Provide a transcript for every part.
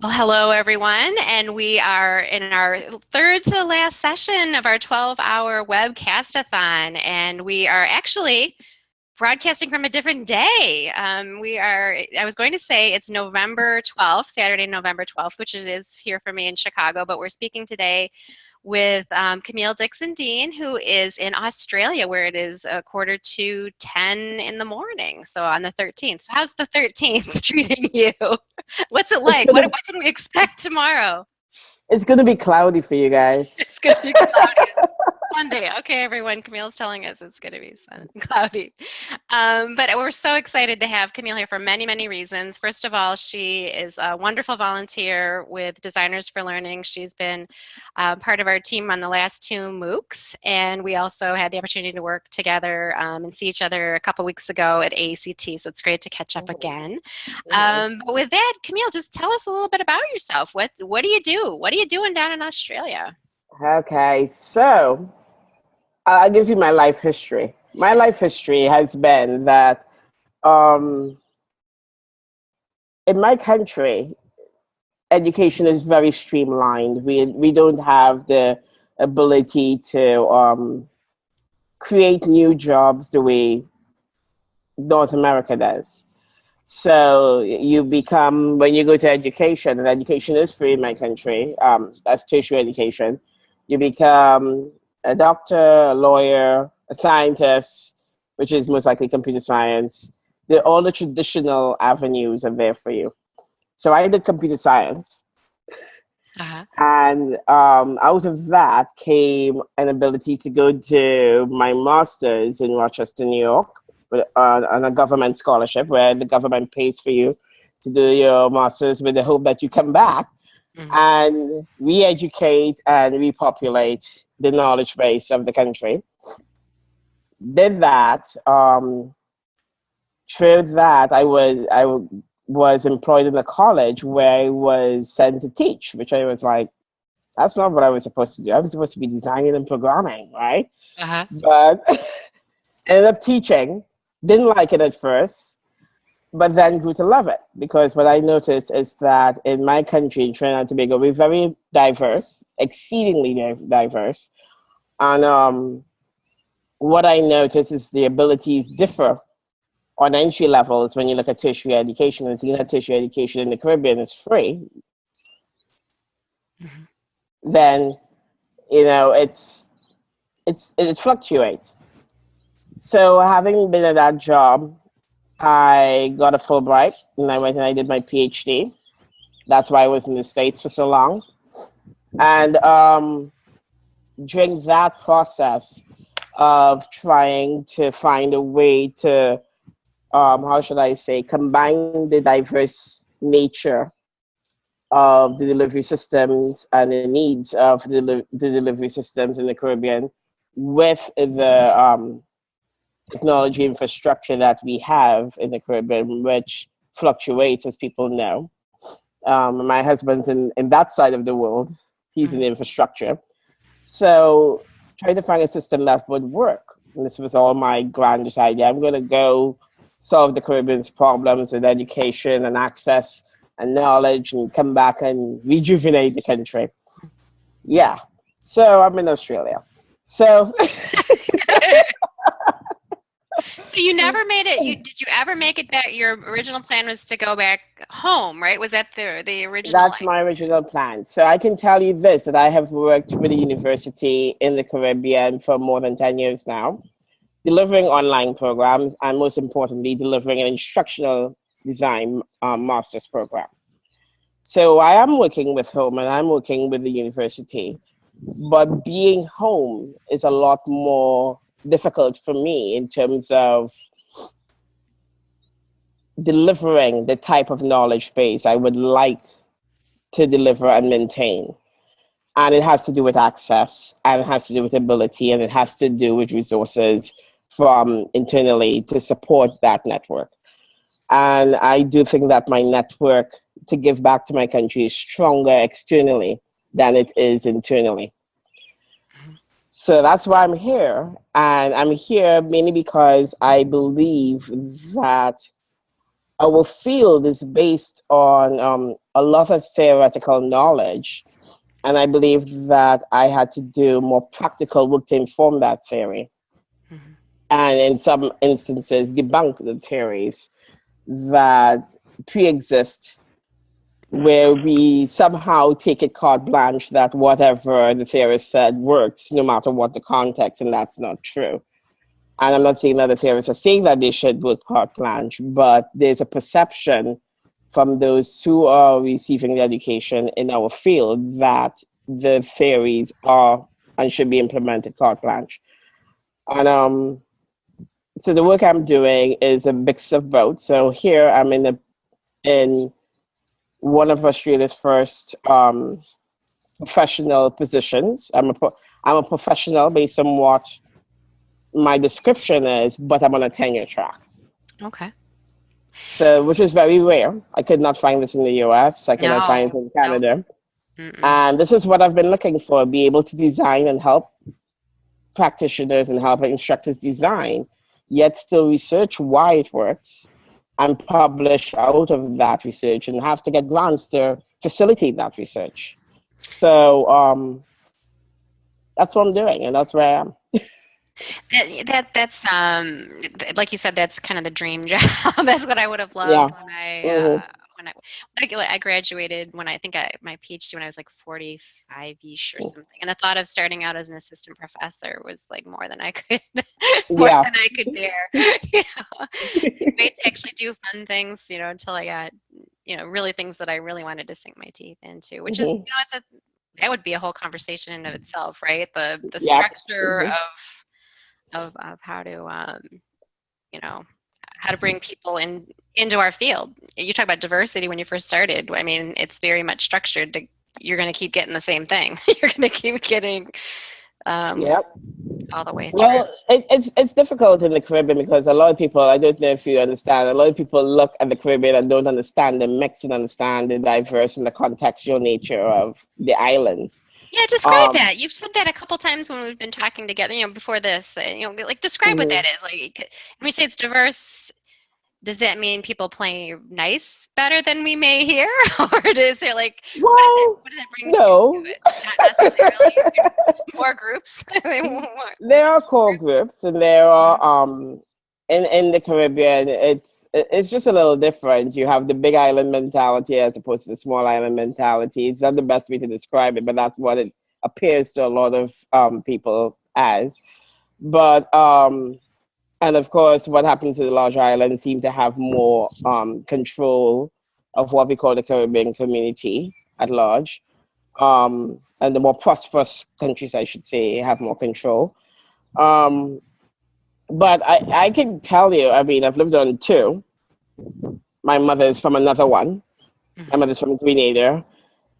Well, hello everyone, and we are in our third to the last session of our 12-hour webcastathon, and we are actually broadcasting from a different day. Um, we are, I was going to say it's November 12th, Saturday, November 12th, which is here for me in Chicago, but we're speaking today with um, Camille Dickson-Deane, who is in Australia, where it is a quarter to 10 in the morning. So on the 13th. So, how's the 13th treating you? What's it like? What, what can we expect tomorrow? It's going to be cloudy for you guys. It's going to be cloudy. Monday. Okay, everyone. Camille's telling us it's going to be sun cloudy. Um, but we're so excited to have Camille here for many, many reasons. First of all, she is a wonderful volunteer with Designers for Learning. She's been uh, part of our team on the last two MOOCs, and we also had the opportunity to work together um, and see each other a couple weeks ago at ACT. So it's great to catch up oh. again. Um, but with that, Camille, just tell us a little bit about yourself. What What do you do? What are you doing down in Australia? Okay, so I'll give you my life history. My life history has been that um, in my country, education is very streamlined. We, we don't have the ability to um, create new jobs the way North America does. So you become, when you go to education, and education is free in my country, um, that's tertiary education, you become a doctor, a lawyer, a scientist, which is most likely computer science. The, all the traditional avenues are there for you. So I did computer science. Uh-huh. And um, out of that came an ability to go to my master's in Rochester, New York, with, uh, on a government scholarship where the government pays for you to do your master's with the hope that you come back mm-hmm. and re-educate and repopulate the knowledge base of the country. Did that. Um, through that, I was I was employed in a college where I was sent to teach, which I was like, that's not what I was supposed to do. I was supposed to be designing and programming, right? Uh-huh. But ended up teaching. Didn't like it at first but then grew to love it because what I noticed is that in my country, in Trinidad and Tobago, we're very diverse, exceedingly diverse. And um, what I noticed is the abilities differ on entry levels when you look at tertiary education. And seeing that tertiary education in the Caribbean is free, mm-hmm. then, you know, it's, it's, it fluctuates. So having been at that job I got a Fulbright and I went and I did my PhD. That's why I was in the States for so long. And um, during that process of trying to find a way to, um, how should I say, combine the diverse nature of the delivery systems and the needs of the, the delivery systems in the Caribbean with the um, technology infrastructure that we have in the Caribbean, which fluctuates, as people know. Um, my husband's in, in that side of the world. He's in mm-hmm. infrastructure. So trying to find a system that would work. And this was all my grandest idea. I'm going to go solve the Caribbean's problems with education and access and knowledge and come back and rejuvenate the country. Yeah. So I'm in Australia. So so you never made it. You did you ever make it back? Your original plan was to go back home, right? Was that the the original? That's my original plan. So I can tell you this: that I have worked with a university in the Caribbean for more than ten years now, delivering online programs, and most importantly, delivering an instructional design um, master's program. So I am working with home, and I'm working with the university, but being home is a lot more difficult for me in terms of delivering the type of knowledge base I would like to deliver and maintain. And it has to do with access, and it has to do with ability, and it has to do with resources from internally to support that network. And I do think that my network to give back to my country is stronger externally than it is internally. So that's why I'm here. And I'm here mainly because I believe that our field is based on um, a lot of theoretical knowledge. And I believe that I had to do more practical work to inform that theory. Mm-hmm. And in some instances, debunk the theories that pre exist, where we somehow take it carte blanche that whatever the theorist said works no matter what the context, and that's not true. And I'm not saying that the theorists are saying that they should go carte blanche, but there's a perception from those who are receiving the education in our field that the theories are and should be implemented carte blanche. And um, so the work I'm doing is a mix of both. So here I'm in the in one of Australia's first um, professional positions. I'm a pro- I'm a professional based on what my description is, but I'm on a tenure track. Okay. So, which is very rare. I could not find this in the US. I could no. not find it in Canada. No. And this is what I've been looking for be able to design and help practitioners and help instructors design, yet still research why it works and publish out of that research and have to get grants to facilitate that research. So, um, that's what I'm doing, and that's where I am. That, that that's um like you said that's kind of the dream job. that's what I would have loved yeah. when I mm-hmm. uh, when I when I, I graduated when I think I my PhD when I was like 45 ish or something, and the thought of starting out as an assistant professor was like more than I could more yeah. than I could bear. you know, to actually do fun things, you know, until I got you know really things that I really wanted to sink my teeth into, which mm-hmm. is you know it's a that would be a whole conversation in of itself, right? The the yeah. structure mm-hmm. of of, of how to um, you know how to bring people in into our field you talk about diversity when you first started i mean it's very much structured to you're going to keep getting the same thing you're going to keep getting um, yep. all the way through. Well, it, it's it's difficult in the Caribbean because a lot of people, I don't know if you understand, a lot of people look at the Caribbean and don't understand the mix and understand the diverse and the contextual nature of the islands. Yeah, describe um, that. You've said that a couple times when we've been talking together. You know, before this. You know, like describe mm-hmm. what that is. Like, when we say it's diverse, does that mean people play nice better than we may here, or is there like well, what, does that, bring no. to it? Not necessarily. more groups. there are core groups, and there are um in in the Caribbean. It's it's just a little different. You have the big island mentality as opposed to the small island mentality. It's not the best way to describe it, but that's what it appears to a lot of um people as. But um and of course, what happens to the larger islands seem to have more um, control of what we call the Caribbean community at large. Um, and the more prosperous countries, I should say, have more control. Um, but I, I can tell you, I mean, I've lived on two. My mother is from another one. My mm-hmm. mother's from Grenada.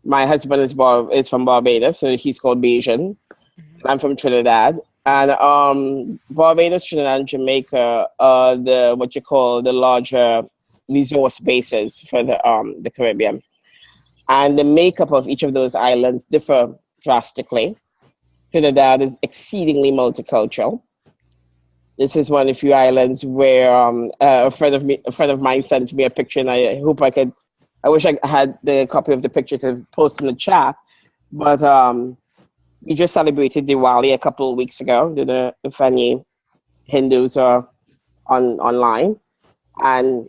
My husband is, Bar- is from Barbados, so he's called Bajan. Mm-hmm. I'm from Trinidad and um, Barbados, Trinidad, and Jamaica are the what you call the larger resource bases for the um, the Caribbean, and the makeup of each of those islands differ drastically. Trinidad is exceedingly multicultural. This is one of the few islands where um, uh, a friend of me, a friend of mine, sent me a picture, and I hope I could. I wish I had the copy of the picture to post in the chat, but um, we just celebrated Diwali a couple of weeks ago. The, if any Hindus are on online, and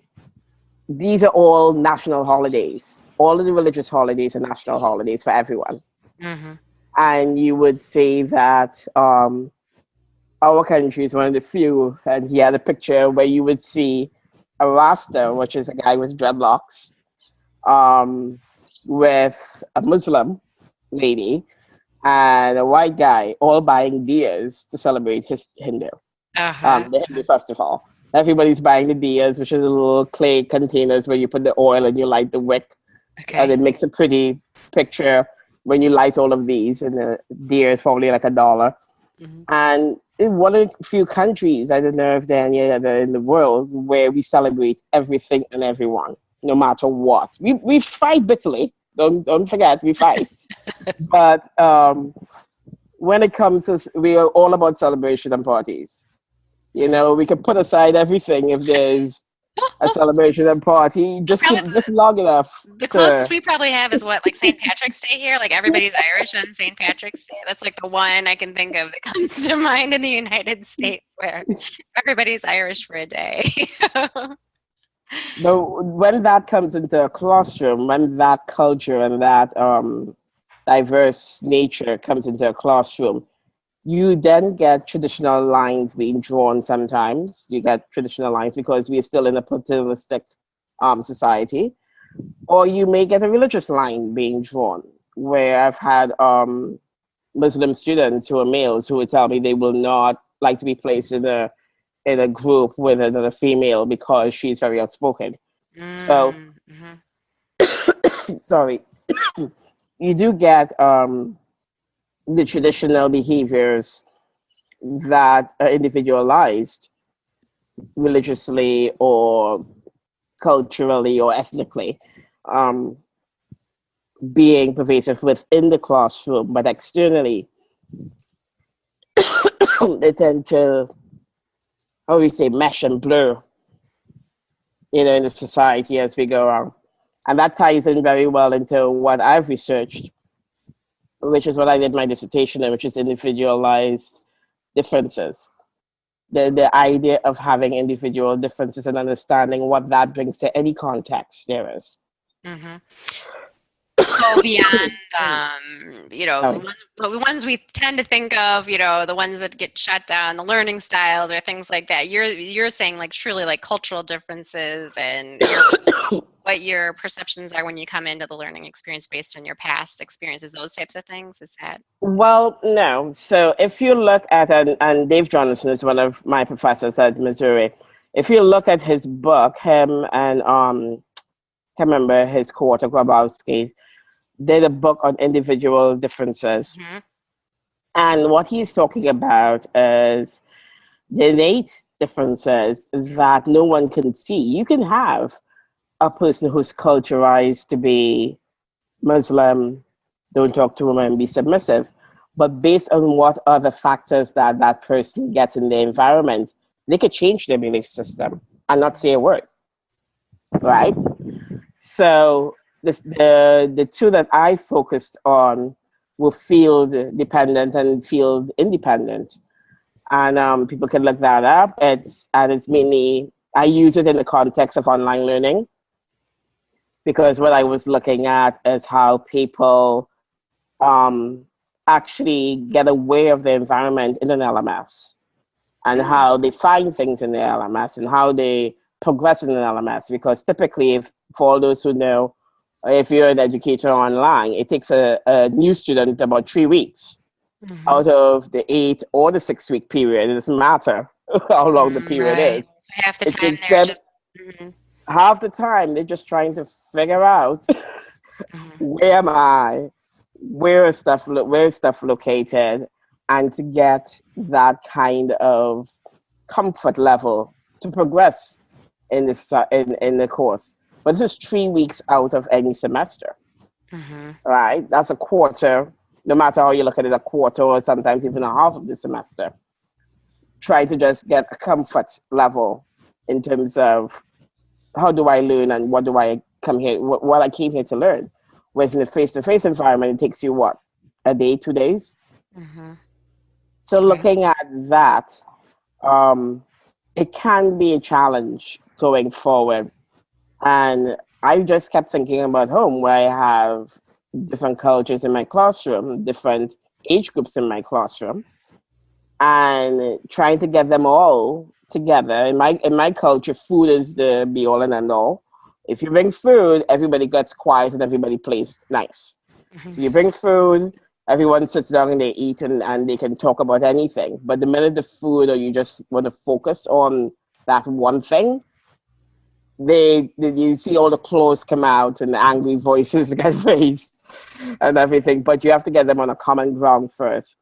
these are all national holidays. All of the religious holidays are national holidays for everyone. Mm-hmm. And you would say that um, our country is one of the few, and he had a picture where you would see a Rasta, which is a guy with dreadlocks, um, with a Muslim lady and a white guy all buying diyas to celebrate his Hindu, uh-huh. um, the Hindu festival. Everybody's buying the diyas, which is the little clay containers where you put the oil and you light the wick. Okay. And it makes a pretty picture when you light all of these. And the diya is probably like a dollar. Mm-hmm. And in one of the few countries, I don't know if there are any other in the world, where we celebrate everything and everyone, no matter what. We, we fight bitterly. Don't, don't forget, we fight. but um, when it comes to, we are all about celebration and parties. You know, we can put aside everything if there's a celebration and party just to, just long enough. The closest we probably have is what, like St. Patrick's Day here. Like everybody's Irish on St. Patrick's Day. That's like the one I can think of that comes to mind in the United States where everybody's Irish for a day. but when that comes into a classroom, when that culture and that um, diverse nature comes into a classroom, you then get traditional lines being drawn sometimes. You get traditional lines because we're still in a paternalistic um, society. Or you may get a religious line being drawn, where I've had um, Muslim students who are males who would tell me they will not like to be placed in a in a group with another female because she's very outspoken. Mm, so, mm-hmm. sorry, you do get um, the traditional behaviors that are individualized religiously or culturally or ethnically um, being pervasive within the classroom, but externally, they tend to, how we say, mesh and blur, you know, in the society as we go on. And that ties in very well into what I've researched which is what I did my dissertation in, which is individualized differences. The, the idea of having individual differences and understanding what that brings to any context there is. Mm-hmm so beyond um, you know the ones, the ones, we tend to think of you know the ones that get shut down the learning styles or things like that. You're you're saying like truly like cultural differences and your, what your perceptions are when you come into the learning experience based on your past experiences those types of things is that? Well no. So if you look at and, and dave jonassen is one of my professors at missouri. If you look at his book him and um I can't remember his co-author Grabowski did a book on individual differences. Mm-hmm. And what he's talking about is the innate differences that no one can see. You can have a person who's culturalized to be Muslim, don't talk to women, be submissive. But based on what other factors that that person gets in the environment, they could change their belief system and not say a word. Right? So this, the, the two that I focused on were field dependent and field independent. And um, people can look that up. It's, and it's mainly, I use it in the context of online learning because what I was looking at is how people um, actually get aware of the environment in an LMS and how they find things in the LMS and how they progress in an LMS. Because typically, if, for all those who know, if you're an educator online, it takes a, a new student about three weeks mm-hmm. out of the eight or the six week period. It doesn't matter how long the period right. is. Half the it time they're just, mm-hmm. half the time they're just trying to figure out mm-hmm. where am I, where is stuff where is stuff located, and to get that kind of comfort level to progress in this in, in the course. But this is three weeks out of any semester. Mm-hmm. Right? That's a quarter, no matter how you look at it, a quarter or sometimes even a half of the semester. Try to just get a comfort level in terms of how do I learn and what do I come here, what, what I came here to learn. Whereas in a face to face environment, it takes you what? A day, two days? Mm-hmm. So okay. looking at that, um, it can be a challenge going forward and I just kept thinking about home where I have different cultures in my classroom, different age groups in my classroom, and trying to get them all together. In my in my culture, food is the be all and end all. If you bring food, everybody gets quiet and everybody plays nice. Mm-hmm. So you bring food, everyone sits down and they eat and, and they can talk about anything. But the minute the food or you just want to focus on that one thing, they, they you see all the claws come out and the angry voices get raised and everything, but you have to get them on a common ground first.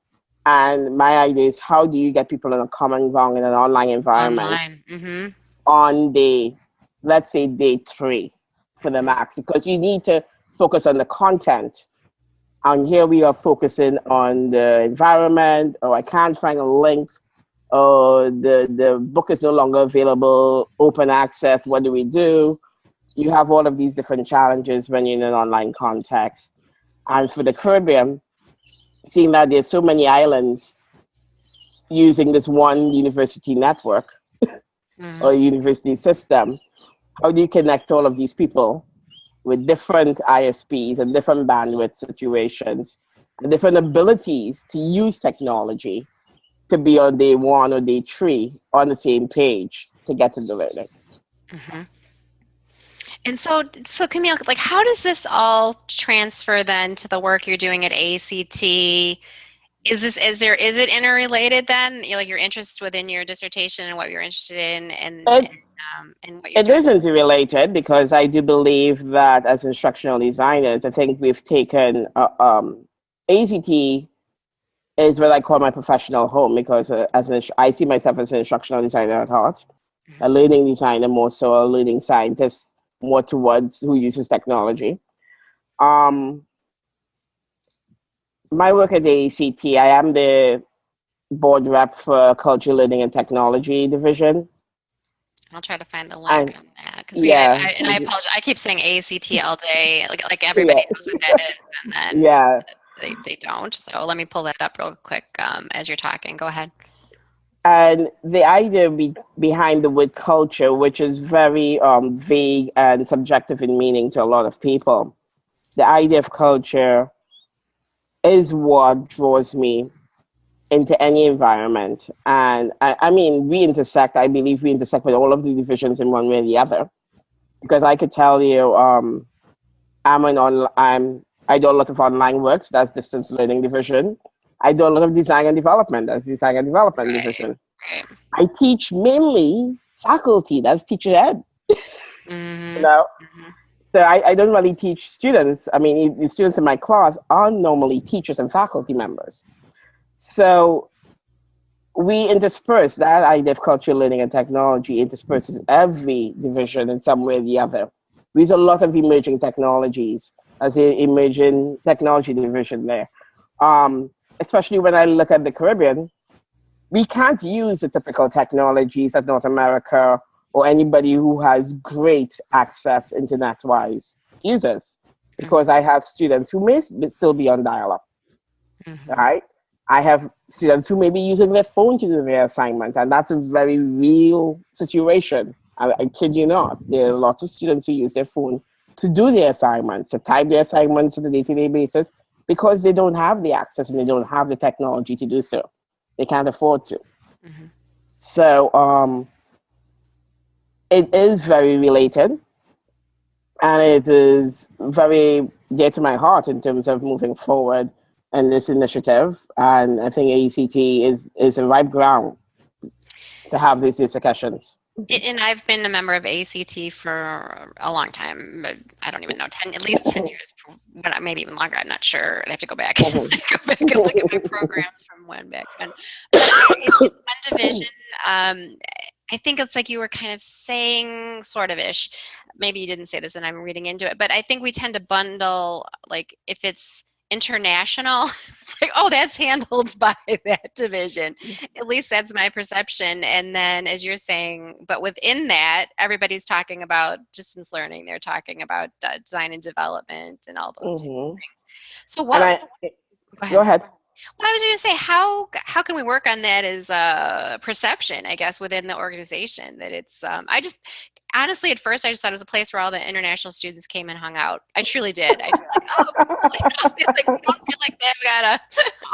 And my idea is how do you get people on a common ground in an online environment online. Mm-hmm. on day, let's say day three for the max, because you need to focus on the content. And here we are focusing on the environment, or I can't find a link or the, the book is no longer available, open access, what do we do? You have all of these different challenges when you're in an online context. And for the Caribbean, seeing that there's so many islands using this one university network mm-hmm. or university system, how do you connect all of these people with different ISPs and different bandwidth situations and different abilities to use technology to be on day one or day three on the same page to get to the learning. Mm-hmm. And so, so Camille, like, how does this all transfer then to the work you're doing at ACT? Is this is there is it interrelated then? You know, like your interest within your dissertation and what you're interested in, and, it, and, um, and what you're it isn't related because I do believe that as instructional designers, I think we've taken uh, um, ACT is what I call my professional home because uh, as an, I see myself as an instructional designer at heart, mm-hmm. a learning designer more so, a learning scientist more towards who uses technology. Um, my work at the ACT, I am the board rep for Culture, Learning, and Technology Division. I'll try to find the link and, on that because we. Yeah, I, and I apologize. I keep saying ACT all day, like like everybody yeah. knows what that is, and then yeah, they they don't. So let me pull that up real quick um, as you're talking. Go ahead. And the idea be, behind the word culture, which is very um, vague and subjective in meaning to a lot of people, the idea of culture is what draws me into any environment. And I, I, mean, we intersect, I believe we intersect with all of the divisions in one way or the other. Because I could tell you, um, I'm an on, I'm, I do a lot of online works, that's distance learning division. I do a lot of design and development, that's design and development right. division. I teach mainly faculty, that's teacher ed. Mm-hmm. you know? Mm-hmm. So I, I don't really teach students. I mean, the students in my class are normally teachers and faculty members. So we intersperse that idea of cultural learning and technology intersperses every division in some way or the other. There's a lot of emerging technologies as an emerging technology division there. Um, especially when I look at the Caribbean, we can't use the typical technologies of North America or anybody who has great access internet-wise users, because I have students who may still be on dial-up, mm-hmm. right? I have students who may be using their phone to do their assignment, and that's a very real situation. I, I kid you not. There are lots of students who use their phone to do their assignments, to type their assignments on a day-to-day basis, because they don't have the access and they don't have the technology to do so. They can't afford to. Mm-hmm. So um, it is very related, and it is very dear to my heart in terms of moving forward in this initiative. And I think ACT is, is a ripe ground to have these discussions. And I've been a member of ACT for a long time. I don't even know, 10, at least 10 years, but maybe even longer. I'm not sure. I have to go back, mm-hmm. go back and look at my programs from when back then. But one division. Um, I think it's like you were kind of saying, sort of ish. Maybe you didn't say this and I'm reading into it, but I think we tend to bundle, like, if it's international like oh that's handled by that division at least that's my perception and then as you're saying but within that everybody's talking about distance learning they're talking about uh, design and development and all those mm-hmm. things so what I, go ahead, go ahead. Well, I was going to say, how how can we work on that as a perception, I guess, within the organization? That it's, um, I just honestly, at first, I just thought it was a place where all the international students came and hung out. I truly did. I was like, oh, cool. you know, like, don't feel like they've got a,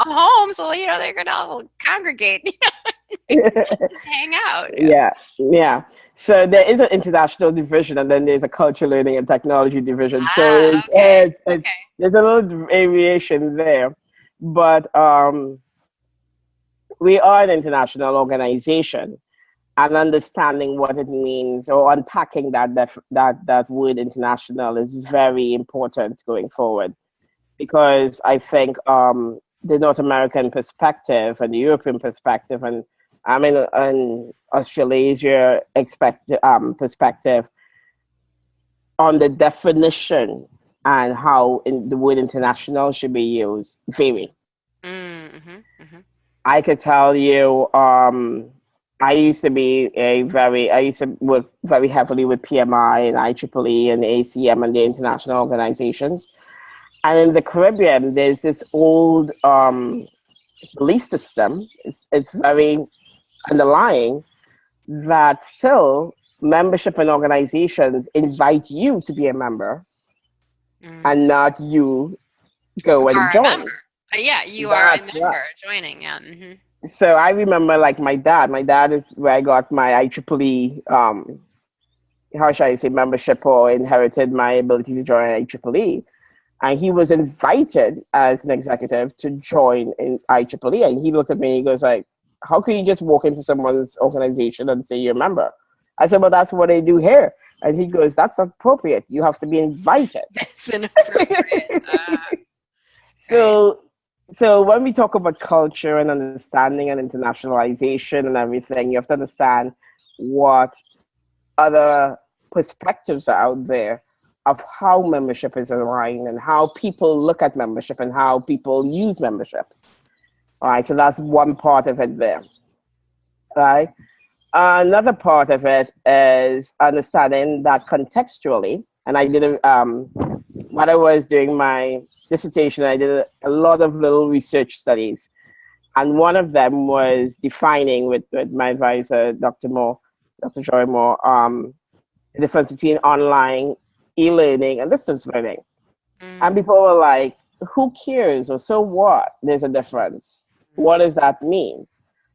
a home, so you know they're gonna all congregate, just hang out. Yeah. yeah, yeah. So there is an international division, and then there's a culture learning and technology division. Ah, so it's, okay. it's, it's, okay. there's a little variation there, but um, we are an international organization and understanding what it means or unpacking that that that, that word international is very important going forward because I think um, the North American perspective and the European perspective and I mean an Australasia expect, um, perspective on the definition and how in the word international should be used vary. Mm-hmm, mm-hmm. I could tell you, um, I used to be a very, I used to work very heavily with PMI and IEEE and ACM and the international organizations. And in the Caribbean, there's this old um, belief system, it's, it's very underlying, that still membership and organizations invite you to be a member mm. and not you go and join. Yeah, you That's are a member right. joining. Yeah. Mm-hmm. So I remember like my dad. My dad is where I got my IEEE, um, how should I say, membership or inherited my ability to join IEEE. And he was invited as an executive to join in IEEE. And he looked at me and he goes like, how can you just walk into someone's organization and say you're a member? I said, well, that's what they do here. And he goes, that's not appropriate. You have to be invited. That's inappropriate. Uh, so. So when we talk about culture and understanding and internationalization and everything, you have to understand what other perspectives are out there of how membership is aligned and how people look at membership and how people use memberships. All right, so that's one part of it there. All right. Another part of it is understanding that contextually, and I did a, um, when I was doing my dissertation, I did a, lot of little research studies. And one of them was defining with, with my advisor, Dr. Moore, Dr. Joi Moore, um, the difference between online e-learning and distance learning. Mm. And people were like, who cares? Or so what? There's a difference. What does that mean?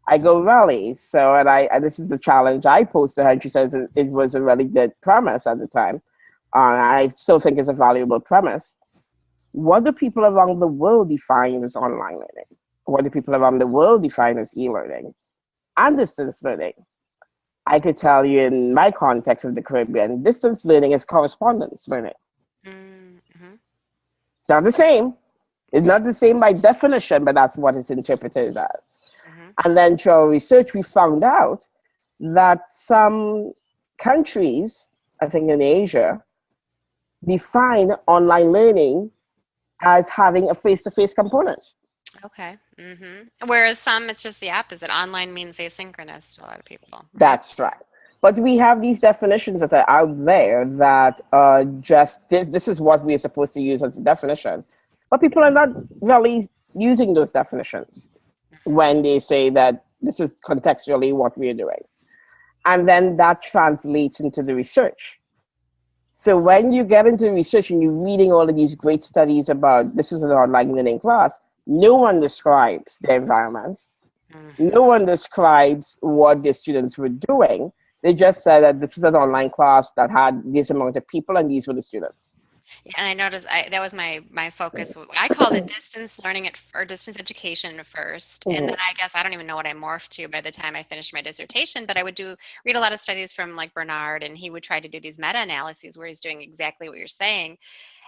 I go rally. So, and I, and this is the challenge I posed to her, and she says it, it was a really good premise at the time. Uh, I still think it's a valuable premise. What do people around the world define as online learning? What do people around the world define as e-learning and distance learning? I could tell you in my context of the Caribbean, distance learning is correspondence learning. Mm-hmm. It's not the same. It's not the same by definition, but that's what it's interpreted as. And then through our research, we found out that some countries, I think in Asia, define online learning as having a face-to-face component. Okay. Mm-hmm. Whereas some, it's just the opposite. Online means asynchronous to a lot of people. That's right. But we have these definitions that are out there that uh, just this. This is what we are supposed to use as a definition, but people are not really using those definitions when they say that this is contextually what we're doing. And then that translates into the research. So when you get into research and you're reading all of these great studies about this is an online learning class, no one describes the environment. Mm-hmm. No one describes what the students were doing. They just said that this is an online class that had this amount of people and these were the students and I noticed I, that was my my focus. I called it distance learning at, or distance education 1st and then I guess I don't even know what I morphed to by the time I finished my dissertation. But I would do read a lot of studies from like Bernard, and he would try to do these meta analyses where he's doing exactly what you're saying,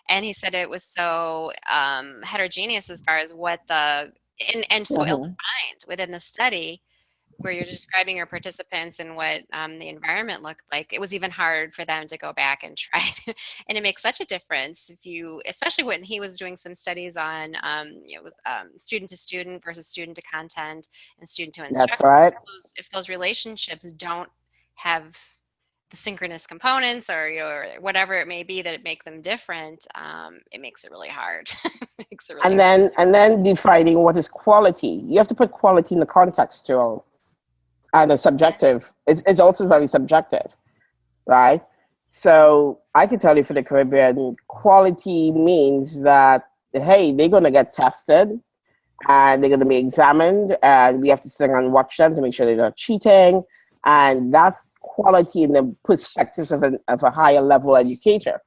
and he said it was so um, heterogeneous as far as what the and, and so mm-hmm. ill-defined within the study where you're describing your participants and what um, the environment looked like, it was even hard for them to go back and try. and it makes such a difference if you, especially when he was doing some studies on, um, you know, um, student to student versus student to content and student to instructor. That's right. If those, if those relationships don't have the synchronous components or you know or whatever it may be that make them different um, it makes it really hard it really and then and then defining what is quality you have to put quality in the context too and a subjective. It's, it's also very subjective, right? So I can tell you for the Caribbean, quality means that, hey, they're going to get tested and they're going to be examined and we have to sit and watch them to make sure they're not cheating. And that's quality in the perspectives of, an, of a higher level educator.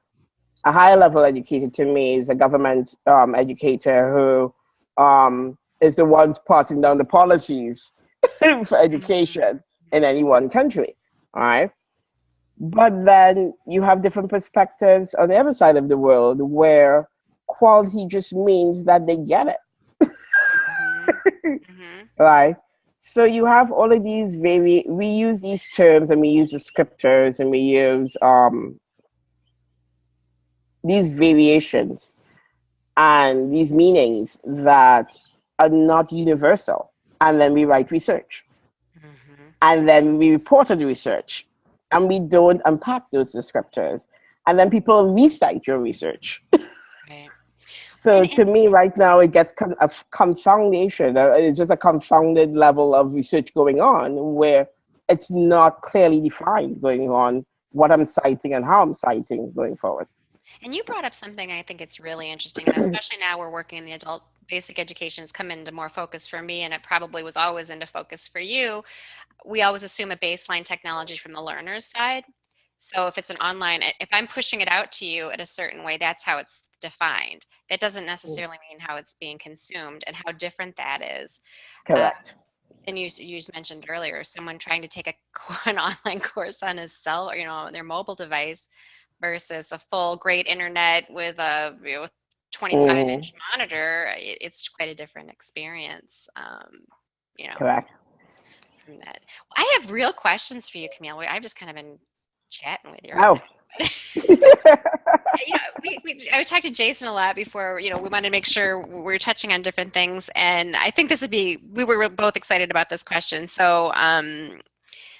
A higher level educator to me is a government um, educator who um, is the ones passing down the policies for education in any one country, all right? But then you have different perspectives on the other side of the world where quality just means that they get it. mm-hmm. mm-hmm. Right? So you have all of these very, we use these terms and we use descriptors and we use um, these variations and these meanings that are not universal and then we write research. Mm-hmm. And then we report on the research. And we don't unpack those descriptors. And then people recite your research. Right. so to me, right now, it gets a confoundation. Uh, it's just a confounded level of research going on where it's not clearly defined going on what I'm citing and how I'm citing going forward. And you brought up something I think it's really interesting, and especially now we're working in the adult basic education has come into more focus for me, and it probably was always into focus for you. We always assume a baseline technology from the learner's side. So if it's an online, if I'm pushing it out to you in a certain way, that's how it's defined. That doesn't mm. necessarily mean how it's being consumed and how different that is. Correct. Um, and you you mentioned earlier, someone trying to take a an online course on his cell or you know their mobile device versus a full great internet with a you know, 25 mm. inch monitor. It, it's quite a different experience. Um, you know. Correct. From that, I have real questions for you, Camille. I've just kind of been chatting with you. Oh. you know, we, we, I talked to Jason a lot before. You know, we wanted to make sure we are touching on different things, and I think this would be. We were both excited about this question. So, um,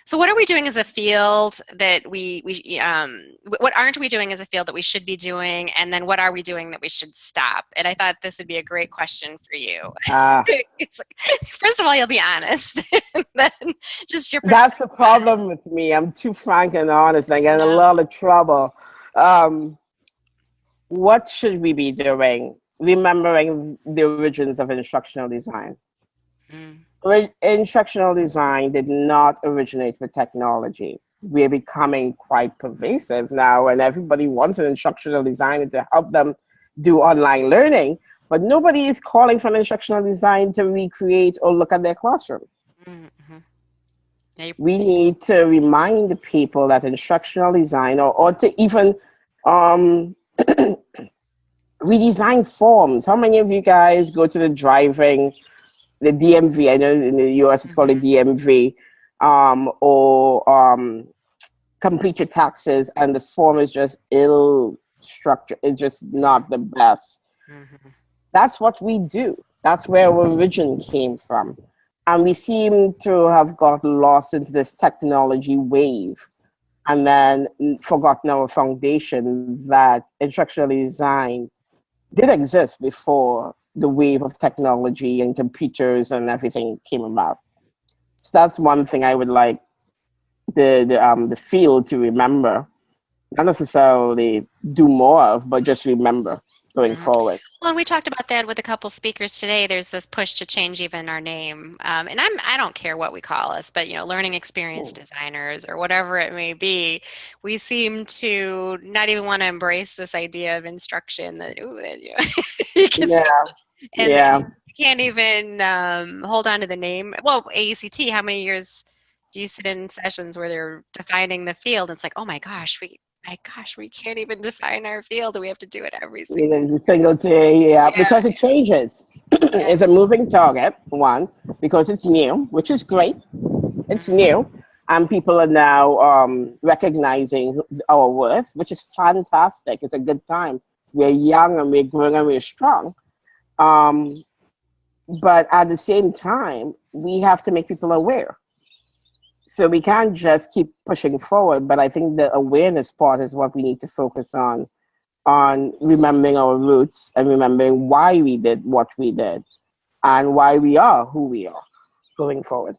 so what are we doing as a field that we we um, what aren't we doing as a field that we should be doing, and then what are we doing that we should stop? And I thought this would be a great question for you. Uh, like, first of all, you'll be honest, and then just your. That's the problem with me. I'm too frank and honest. I get in a lot of trouble. Um, what should we be doing? Remembering the origins of instructional design. Mm instructional design did not originate with technology. We're becoming quite pervasive now, and everybody wants an instructional designer to help them do online learning, but nobody is calling for an instructional design to recreate or look at their classroom. Mm-hmm. We need to remind people that instructional design, or, or to even um, redesign forms. How many of you guys go to the driving the DMV. I know in the US it's called the mm-hmm. DMV, um, or um, complete your taxes, and the form is just ill structured. It's just not the best. Mm-hmm. That's what we do. That's where our origin came from. And we seem to have got lost into this technology wave and then forgotten our foundation that instructional design did exist before the wave of technology and computers and everything came about. So that's one thing I would like the the um the field to remember, not necessarily do more of, but just remember going mm-hmm. forward. Well, and we talked about that with a couple speakers today. There's this push to change even our name, um, and I'm I don't care what we call us, but you know, learning experience Ooh. designers or whatever it may be. We seem to not even want to embrace this idea of instruction that ooh, you know, yeah. And yeah. You can't even um, hold on to the name. Well, AECT, how many years do you sit in sessions where they're defining the field? It's like, oh my gosh, we my gosh, we can't even define our field. We have to do it every single, single day. Yeah, yeah, because it changes. it's a moving target, one, because it's new, which is great. It's mm-hmm. new. And people are now um, recognizing our worth, which is fantastic. It's a good time. We're young and we're growing and we're strong. Um, but at the same time, we have to make people aware. So we can't just keep pushing forward, but I think the awareness part is what we need to focus on, on remembering our roots and remembering why we did what we did and why we are who we are going forward.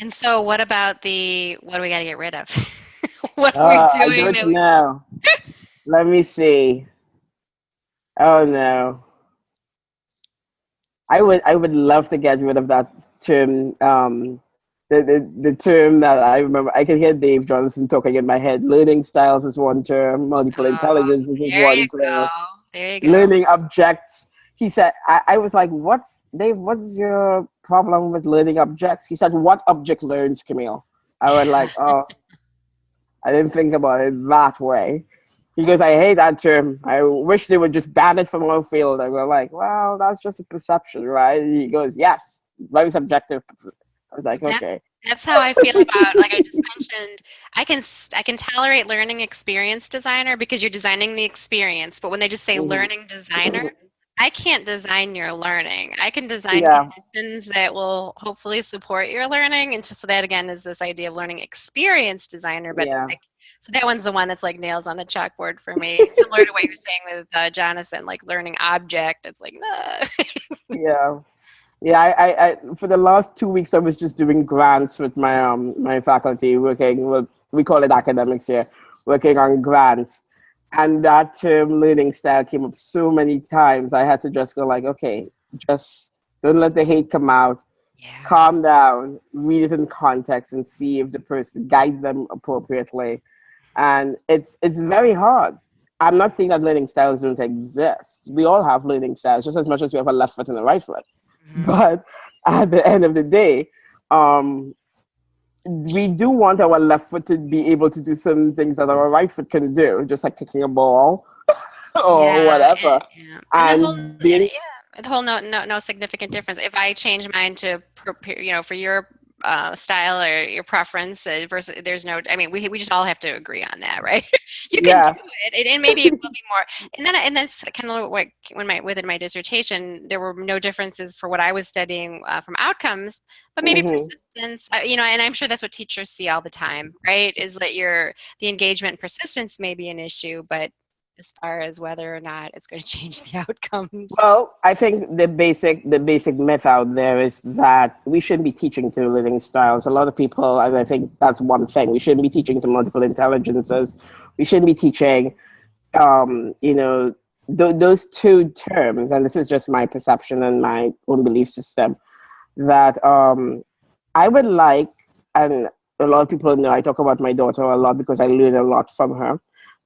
And so, what about the what do we got to get rid of? what are uh, we doing? I don't know. Let me see. Oh no. I would I would love to get rid of that term. Um, the, the, the term that I remember, I can hear Dave Jonassen talking in my head. Learning styles is one term. Multiple oh, intelligence is one term. There you go. Learning objects. He said, I, I was like, what's, Dave, what's your problem with learning objects? He said, what object learns, Camille? I was like, oh, I didn't think about it that way. He goes, I hate that term. I wish they would just ban it from our field. I go like, well, that's just a perception, right? He goes, yes, very subjective. I was like, okay. That's how I feel about, like I just mentioned, I can I can tolerate learning experience designer because you're designing the experience. But when they just say mm-hmm. learning designer, I can't design your learning. I can design Yeah. conditions that will hopefully support your learning. And just so that again is this idea of learning experience designer. But Yeah. like, so that one's the one that's like nails on the chalkboard for me. Similar to what you're saying with uh, Jonassen, like learning object. It's like, nah. yeah yeah I, I, I for the last two weeks i was just doing grants with my um my faculty working with we call it academics here working on grants and that term learning style came up so many times i had to just go like okay just don't let the hate come out yeah. calm down read it in context and see if the person guide them appropriately and it's it's very hard i'm not saying that learning styles don't exist we all have learning styles just as much as we have a left foot and a right foot Mhm. but at the end of the day, um, we do want our left foot to be able to do some things that our right foot can do, just like kicking a ball or Yeah, whatever. And, yeah. And the whole, being, yeah, the whole no, no, no significant difference. If I change mine to, prepare, you know, for your uh, style or your preference uh, versus, there's no, I mean, we, we just all have to agree on that, right? you can Yeah. do it, and, and maybe it will be more. And then, and that's kind of what when my within my dissertation, there were no differences for what I was studying uh, from outcomes, but maybe Mhm. persistence. Uh, you know, and I'm sure that's what teachers see all the time, right? Is that your the engagement and persistence may be an issue, but as far as whether or not it's going to change the outcomes. well, I think the basic the basic myth out there is that we shouldn't be teaching to learning styles. A lot of people, and I think that's one thing, we shouldn't be teaching to multiple intelligences. We shouldn't be teaching, um, you know, th- those two terms. And this is just my perception and my own belief system. That um, I would like, and a lot of people know I talk about my daughter a lot because I learn a lot from her.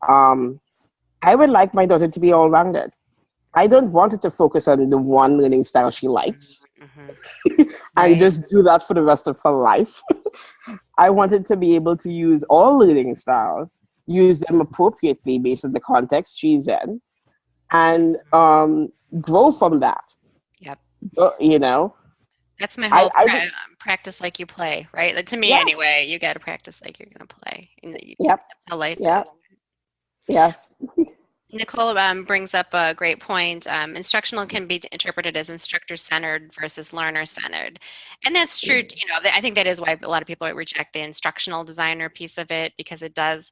Um, I would like my daughter to be all rounded. I don't want her to focus on the one learning style she likes Mhm. and Right. just do that for the rest of her life. I wanted to be able to use all learning styles, use them appropriately based on the context she's in, and um, grow from that. Yep. Uh, You know, That's my whole I pra- would- um, practice like you play, right? Like, to me, Yeah. anyway, you got to practice like you're going to play. And you, Yep. That's how life Yeah. is. Yes. Nicole um, brings up a great point. Um, instructional can be interpreted as instructor-centered versus learner-centered, and that's true. You know, I think that is why a lot of people reject the instructional designer piece of it because it does,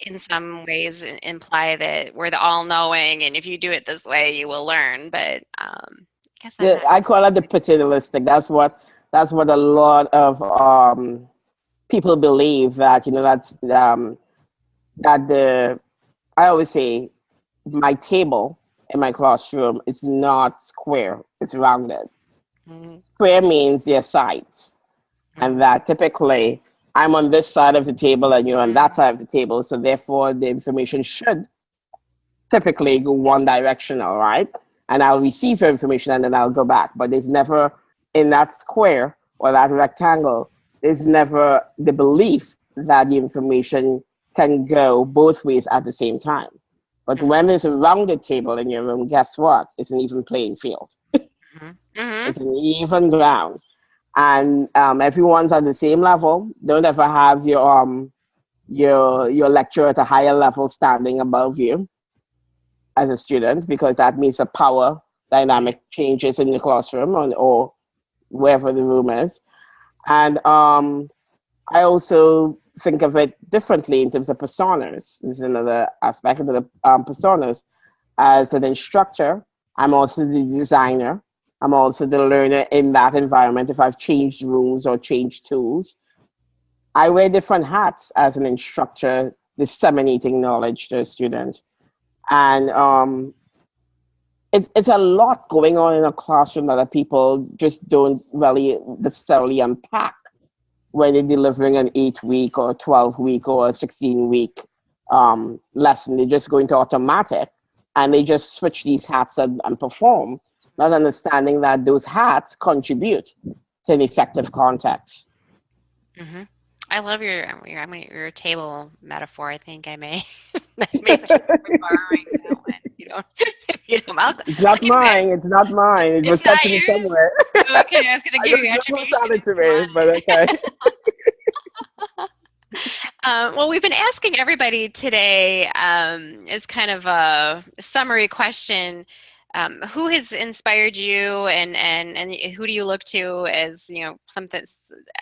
in some ways, imply that we're the all-knowing, and if you do it this way, you will learn. But um, I guess I'm Yeah, I call it the paternalistic. That's what that's what a lot of um, people believe that you know that's um, that the I always say my table in my classroom is not square; it's rounded. Mhm. Square means there are sides, and that typically I'm on this side of the table and you're on that side of the table, so therefore the information should typically go one direction, all right? And I'll receive your information and then I'll go back. But there's never in that square or that rectangle, there's never the belief that the information can go both ways at the same time. But when there's a rounded table in your room, guess what? It's an even playing field. Mhm. It's an even ground. And um, everyone's at the same level. Don't ever have your um your your lecturer at a higher level standing above you as a student because that means the power dynamic changes in the classroom or, or wherever the room is. And um, I also think of it differently in terms of personas. This is another aspect of the um, personas. As an instructor, I'm also the designer. I'm also the learner in that environment. If I've changed rooms or changed tools, I wear different hats as an instructor, disseminating knowledge to a student. And um, it's it's a lot going on in a classroom that people just don't really necessarily unpack when they're delivering an eight week or 12 week or a 16 week um, lesson. They just go into automatic and they just switch these hats and, and perform, not understanding that those hats contribute to an effective context. hmm I love your your, I mean, your table metaphor. I think I may I be borrowing that one. You don't, you don't, I'll, It's not I'll give back. mine. It's not mine. It was It's sent to me somewhere. Okay, I was gonna give don't you attribution. it to me, but okay. Um, well, we've been asking everybody today um, as kind of a summary question. Um, who has inspired you and, and, and who do you look to as, you know, something,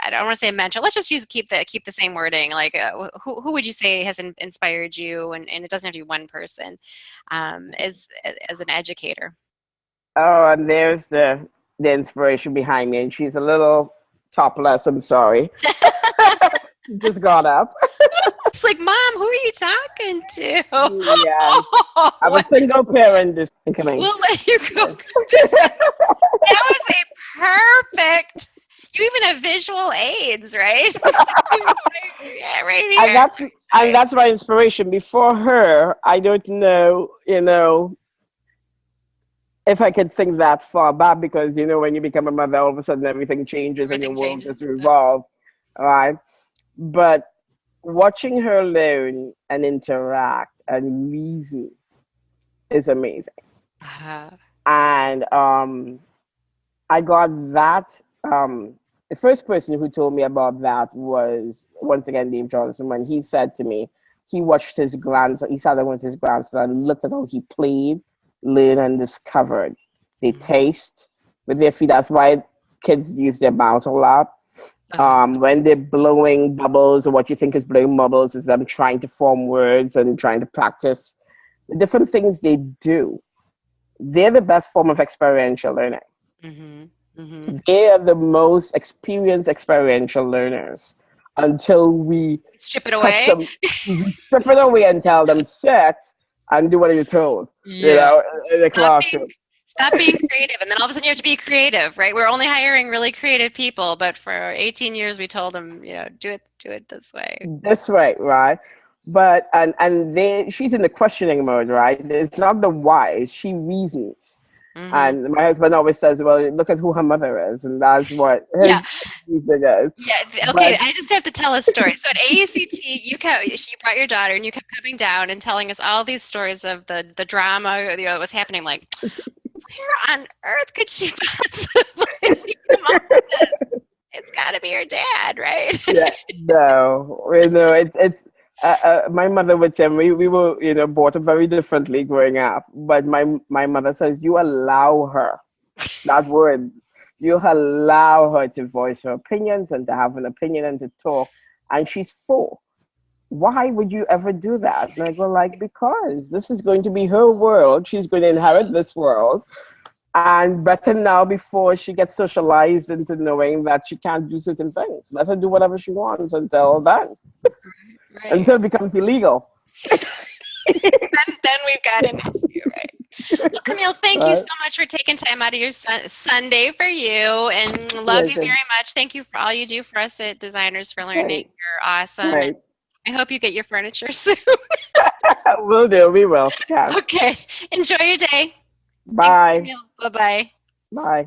I don't want to say a mentor, let's just use, keep the, keep the same wording. Like, uh, who, who would you say has in, inspired you? And, and it doesn't have to be one person um, as, as an educator. Oh, and there's the, the inspiration behind me. And she's a little topless, I'm sorry. Just got up. it's like, Mom, who are you talking to? Yes. I'm a single parent this coming. We'll let you go. that was a perfect. You even have visual aids, right? yeah, right here. And that's and that's my inspiration. Before her, I don't know, you know, if I could think that far back because you know when you become a mother, all of a sudden everything changes everything and your world just revolves, right? But watching her learn and interact and reason is amazing. Uh-huh. And um, I got that. Um, the first person who told me about that was once again Dave Jonassen when he said to me he watched his grandson. He sat there with his grandson and looked at how he played, learned, and discovered. They mm-hmm. taste with their feet. That's why kids use their mouth a lot. Um, when they're blowing bubbles, or what you think is blowing bubbles is them trying to form words and trying to practice the different things they do. They're the best form of experiential learning. Mm-hmm. Mm-hmm. They are the most experienced experiential learners until we strip it away, them, strip it away, and tell them sit and do what you're told. Yeah. You know, in the classroom. Stop being creative, and then all of a sudden you have to be creative, right? We're only hiring really creative people, but for 18 years we told them, you know, do it, do it this way. This way, right? But and and then she's in the questioning mode, right? It's not the why; she reasons. Mm-hmm. And my husband always says, "Well, look at who her mother is," and that's what his yeah. reason is. Yeah. Okay. But, I just have to tell a story. So at AECT, you kept, she brought your daughter, and you kept coming down and telling us all these stories of the the drama, you know, that was happening. Like, where on earth could she possibly come up with this? It's got to be her dad, right? yeah, no, no, it's it's. Uh, uh, my mother would say we, we were you know brought up very differently growing up, but my my mother says you allow her that word you allow her to voice her opinions and to have an opinion and to talk, and she's four why would you ever do that? And I go like, because this is going to be her world. She's going to inherit this world. And better now before she gets socialized into knowing that she can't do certain things. Let her do whatever she wants until then. Right. until it becomes illegal. then, then we've got an issue, right? Well, Camille, thank you so much for taking time out of your su- Sunday for you, and love you very much. Thank you for all you do for us at Designers for Learning. Right. You're awesome. I hope you get your furniture soon. we'll do. We will. Yes. Okay. Enjoy your day. Bye. Bye-bye. Bye.